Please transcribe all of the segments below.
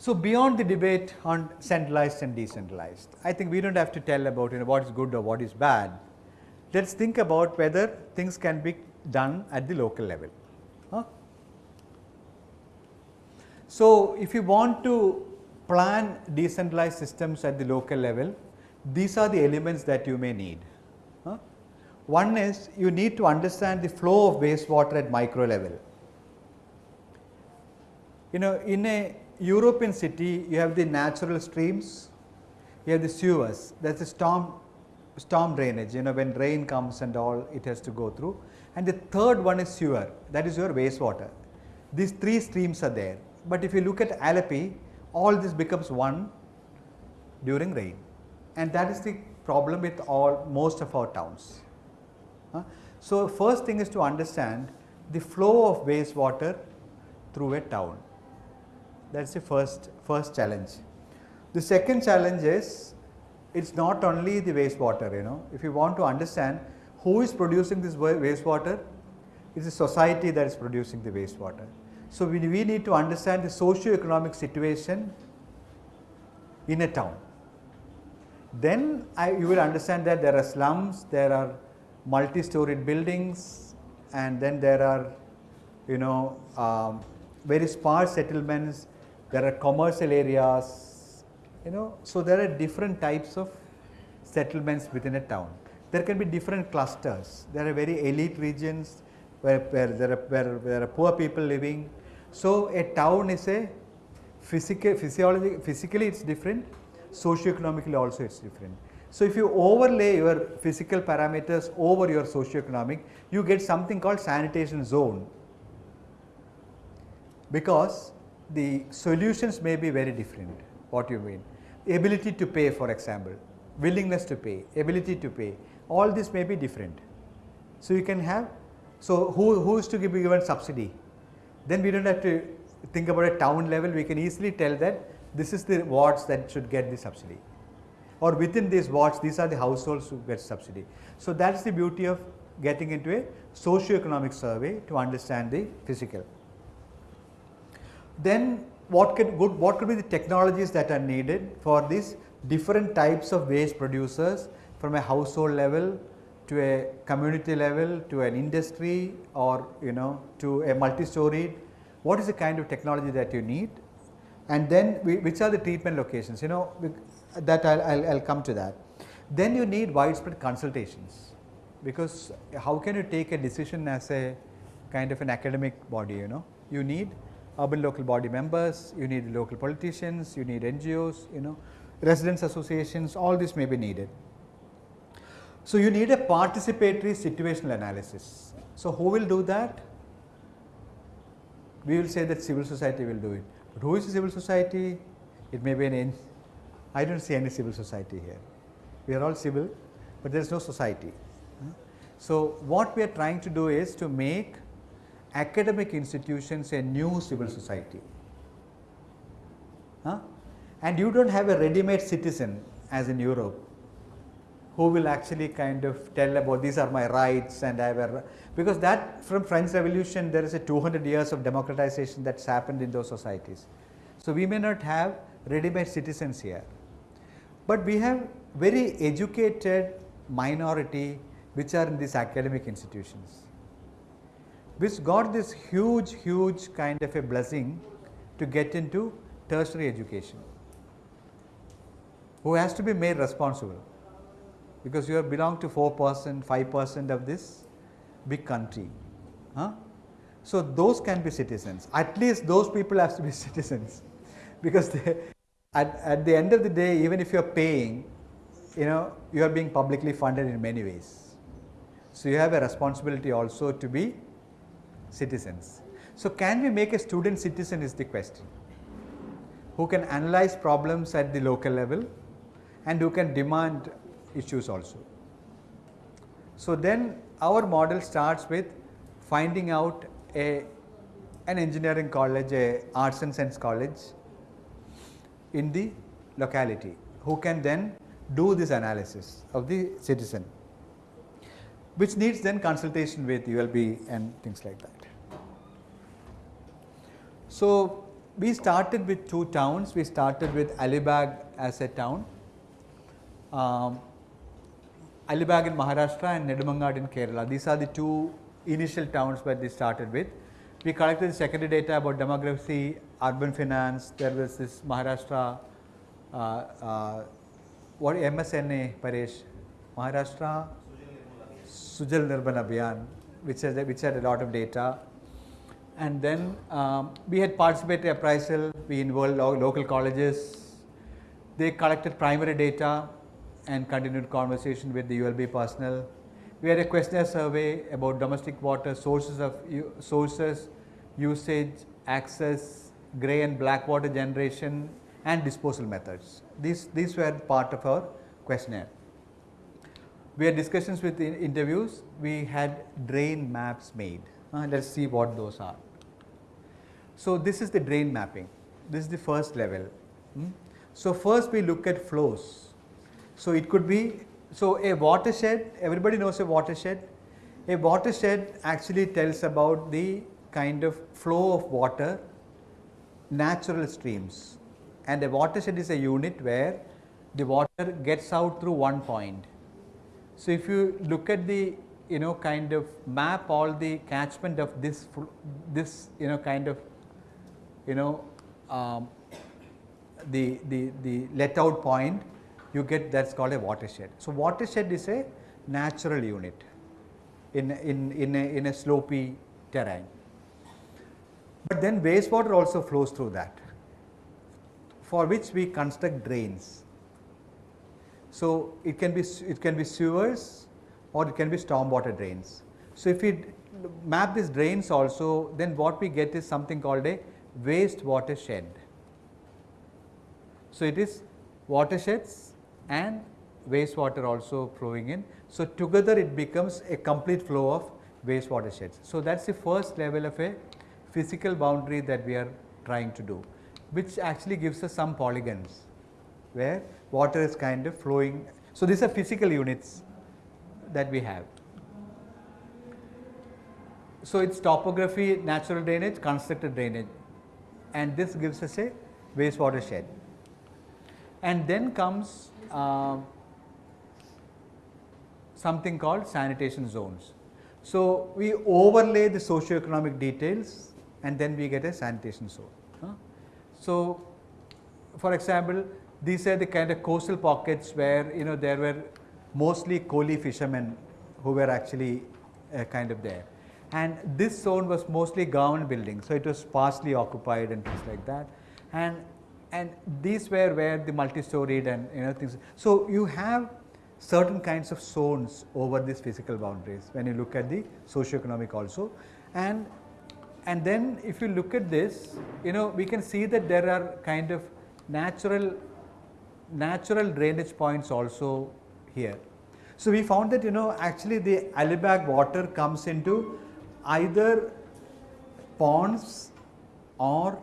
So, beyond the debate on centralized and decentralized, I think we do not have to tell about you know what is good or what is bad. Let us think about whether things can be done at the local level. So, if you want to plan decentralized systems at the local level, these are the elements that you may need. Huh? One is you need to understand the flow of wastewater at micro level. You know in a European city you have the natural streams, you have the sewers that is the storm storm drainage you know when rain comes and all it has to go through and the third one is sewer that is your wastewater. These three streams are there, but if you look at Alleppey all this becomes one during rain and that is the problem with all most of our towns. So, first thing is to understand the flow of wastewater through a town that is the first, first challenge. The second challenge is it is not only the wastewater you know if you want to understand who is producing this wastewater it is society that is producing the wastewater. So, we, we need to understand the socio-economic situation in a town. Then I, you will understand that there are slums, there are multi-storied buildings and then there are you know um, very sparse settlements there are commercial areas, you know. So, there are different types of settlements within a town. There can be different clusters, there are very elite regions where, where, there, are, where there are poor people living. So, a town is a physical, physiology, physically it is different, socio-economically also it is different. So, if you overlay your physical parameters over your socio-economic, you get something called sanitation zone. Because the solutions may be very different, what you mean. Ability to pay for example, willingness to pay, ability to pay, all this may be different. So, you can have, so who, who is to give given subsidy? Then we do not have to think about a town level, we can easily tell that this is the wards that should get the subsidy or within these wards these are the households who get subsidy. So, that is the beauty of getting into a socio-economic survey to understand the physical then what could what could be the technologies that are needed for these different types of waste producers from a household level to a community level to an industry or you know to a multi-storied what is the kind of technology that you need and then we, which are the treatment locations you know that I'll, I'll, I'll come to that. Then you need widespread consultations because how can you take a decision as a kind of an academic body you know you need urban local body members, you need local politicians, you need NGOs, you know, residents associations, all this may be needed. So, you need a participatory situational analysis. So, who will do that? We will say that civil society will do it, but who is the civil society? It may be an, I do not see any civil society here. We are all civil, but there is no society. So, what we are trying to do is to make academic institutions a new civil society. Huh? And you do not have a ready-made citizen as in Europe who will actually kind of tell about these are my rights and I a because that from French revolution there is a 200 years of democratization that's happened in those societies. So, we may not have ready-made citizens here, but we have very educated minority which are in these academic institutions which got this huge, huge kind of a blessing to get into tertiary education, who has to be made responsible because you have belong to 4 percent, 5 percent of this big country. Huh? So, those can be citizens, at least those people have to be citizens because they, at, at the end of the day even if you are paying, you know you are being publicly funded in many ways. So, you have a responsibility also to be citizens. So, can we make a student citizen is the question who can analyze problems at the local level and who can demand issues also. So, then our model starts with finding out a an engineering college, a arts and science college in the locality who can then do this analysis of the citizen which needs then consultation with ULB and things like that. So, we started with two towns, we started with Alibag as a town, um, Alibag in Maharashtra and Nedumangad in Kerala. These are the two initial towns where we started with. We collected secondary data about demography, urban finance, there was this Maharashtra, uh, uh, what MSNA Paresh, Maharashtra Sujal Nirmal Abhiyan, which, has, which had a lot of data. And then um, we had participatory appraisal, we involved lo local colleges, they collected primary data and continued conversation with the ULB personnel. We had a questionnaire survey about domestic water sources of sources, usage, access, grey and black water generation and disposal methods. These, these were part of our questionnaire. We had discussions with interviews, we had drain maps made. Uh, let us see what those are. So, this is the drain mapping, this is the first level. Hmm? So, first we look at flows. So, it could be, so a watershed, everybody knows a watershed. A watershed actually tells about the kind of flow of water, natural streams and a watershed is a unit where the water gets out through one point so, if you look at the you know kind of map all the catchment of this this you know kind of you know um, the, the, the let out point you get that is called a watershed. So, watershed is a natural unit in, in, in, a, in a slopy terrain, but then wastewater also flows through that for which we construct drains. So, it can be it can be sewers or it can be stormwater drains. So, if we map these drains also then what we get is something called a waste watershed. So, it is watersheds and wastewater also flowing in. So, together it becomes a complete flow of waste watersheds. So, that is the first level of a physical boundary that we are trying to do which actually gives us some polygons where water is kind of flowing. So, these are physical units that we have. So, it is topography, natural drainage, constructed drainage and this gives us a wastewater shed. And then comes uh, something called sanitation zones. So, we overlay the socio-economic details and then we get a sanitation zone. Huh? So, for example, these are the kind of coastal pockets where you know there were mostly Koli fishermen who were actually uh, kind of there. And this zone was mostly government buildings, so it was sparsely occupied and things like that. And and these were where the multi-storied and you know things. So you have certain kinds of zones over these physical boundaries when you look at the socio-economic also. And and then if you look at this, you know we can see that there are kind of natural natural drainage points also here. So, we found that you know actually the Alibag water comes into either ponds or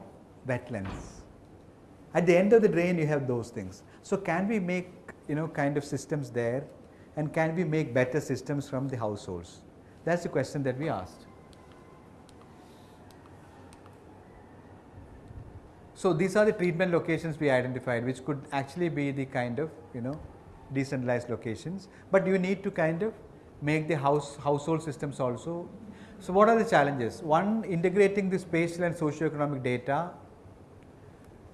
wetlands. At the end of the drain you have those things. So, can we make you know kind of systems there and can we make better systems from the households? That is the question that we asked. So, these are the treatment locations we identified which could actually be the kind of you know decentralized locations, but you need to kind of make the house household systems also. So, what are the challenges? One integrating the spatial and socio-economic data.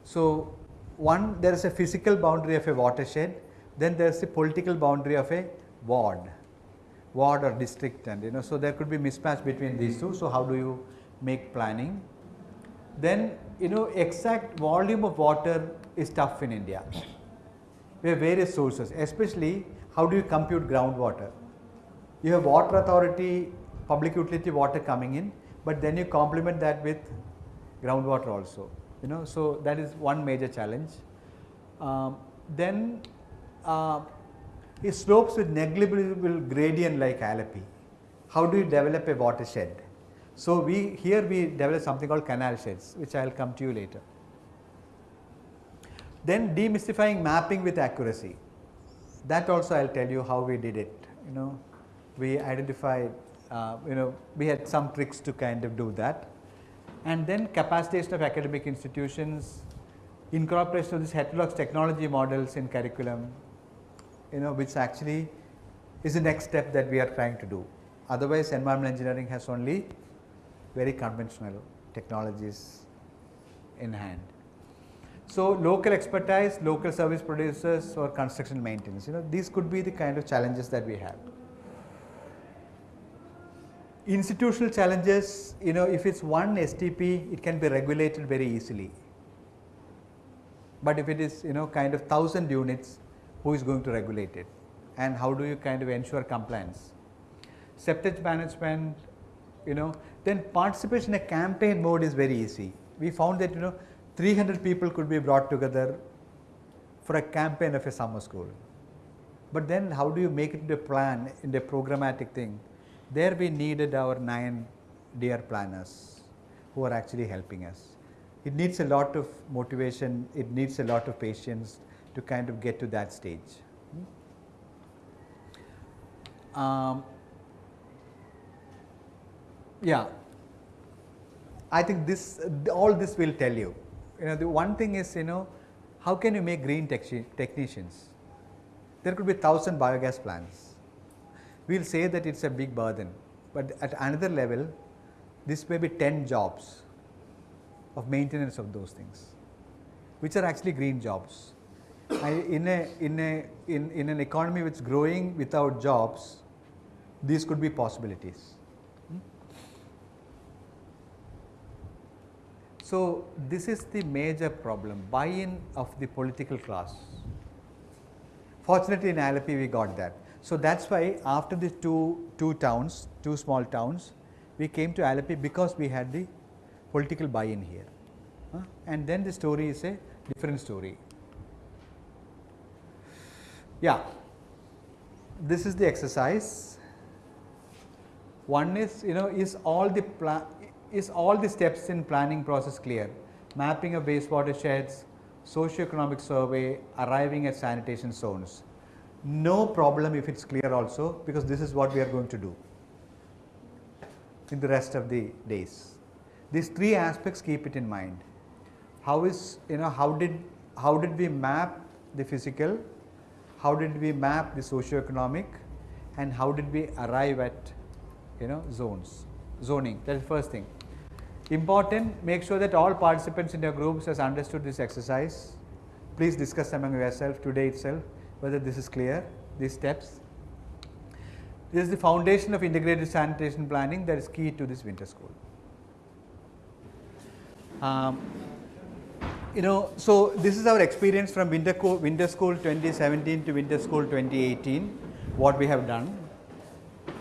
So, one there is a physical boundary of a watershed, then there is a political boundary of a ward, ward or district and you know. So, there could be mismatch between these two. So, how do you make planning? Then you know exact volume of water is tough in India. We have various sources especially how do you compute groundwater. You have water authority public utility water coming in but then you complement that with groundwater also you know. So, that is one major challenge. Um, then uh, it slopes with negligible gradient like Alleppey. How do you develop a watershed? So, we here we develop something called canal sheds which I will come to you later. Then demystifying mapping with accuracy that also I will tell you how we did it you know we identified uh, you know we had some tricks to kind of do that and then capacitation of academic institutions incorporation of these heterodox technology models in curriculum you know which actually is the next step that we are trying to do. Otherwise, environmental engineering has only very conventional technologies in hand. So, local expertise, local service producers or construction maintenance, you know these could be the kind of challenges that we have. Institutional challenges, you know if it is one STP, it can be regulated very easily. But if it is you know kind of 1000 units, who is going to regulate it and how do you kind of ensure compliance. Septage management, you know, then participation in a campaign mode is very easy. We found that you know 300 people could be brought together for a campaign of a summer school. But then how do you make it into a plan, into a programmatic thing? There we needed our 9 dear planners who are actually helping us. It needs a lot of motivation, it needs a lot of patience to kind of get to that stage. Um, yeah, I think this all this will tell you. You know, the one thing is you know, how can you make green technicians? There could be thousand biogas plants. We will say that it is a big burden, but at another level, this may be 10 jobs of maintenance of those things, which are actually green jobs. In, a, in, a, in, in an economy which is growing without jobs, these could be possibilities. Hmm? So, this is the major problem buy-in of the political class. Fortunately, in Alleppey we got that. So, that is why after the two, two towns, two small towns, we came to Alleppey because we had the political buy-in here. Huh? And then the story is a different story. Yeah, this is the exercise. One is you know is all the is all the steps in planning process clear? Mapping of wastewater sheds, socio-economic survey, arriving at sanitation zones. No problem if it is clear also because this is what we are going to do in the rest of the days. These three aspects keep it in mind. How is you know how did how did we map the physical how did we map the socio-economic and how did we arrive at you know zones, zoning that is the first thing. Important make sure that all participants in your groups has understood this exercise. Please discuss among yourself today itself whether this is clear these steps. This is the foundation of integrated sanitation planning that is key to this winter school. Um, you know, so this is our experience from winter, winter school 2017 to winter school 2018, what we have done.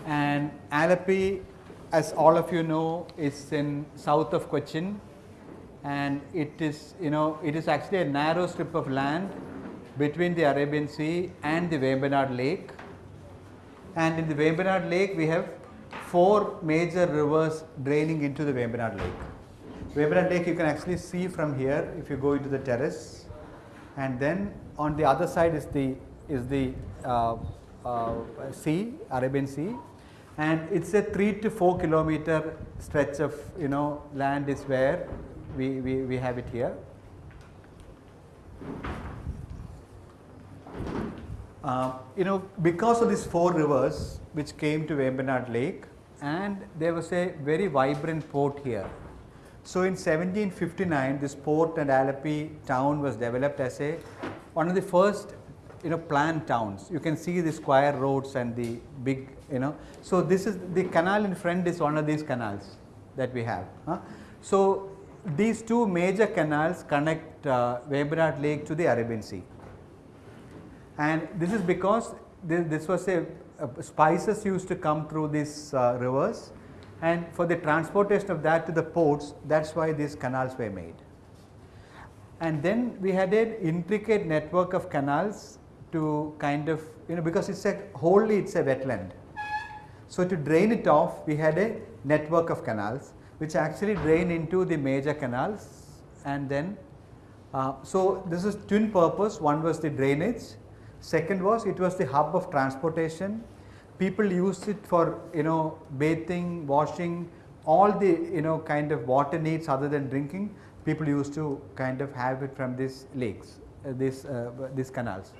And Alleppey, as all of you know, is in south of Cochin and it is, you know, it is actually a narrow strip of land between the Arabian Sea and the Vembanad Lake. And in the Vembanad Lake, we have four major rivers draining into the Vembanad Lake. Vembanad Lake you can actually see from here if you go into the terrace and then on the other side is the is the uh, uh, sea Arabian Sea and it is a 3 to 4 kilometer stretch of you know land is where we, we, we have it here. Uh, you know because of these four rivers which came to Vembanad Lake and there was a very vibrant port here so, in 1759 this port and Alleppey town was developed as a one of the first you know planned towns. You can see the square roads and the big you know. So, this is the canal in front is one of these canals that we have. Huh? So, these two major canals connect uh, Lake to the Arabian Sea and this is because this, this was a, spices used to come through these uh, rivers and for the transportation of that to the ports that is why these canals were made. And then we had an intricate network of canals to kind of you know because it is a wholly it is a wetland. So, to drain it off we had a network of canals which actually drain into the major canals and then uh, so this is twin purpose one was the drainage second was it was the hub of transportation. People used it for you know bathing washing all the you know kind of water needs other than drinking people used to kind of have it from these lakes uh, these uh, these canals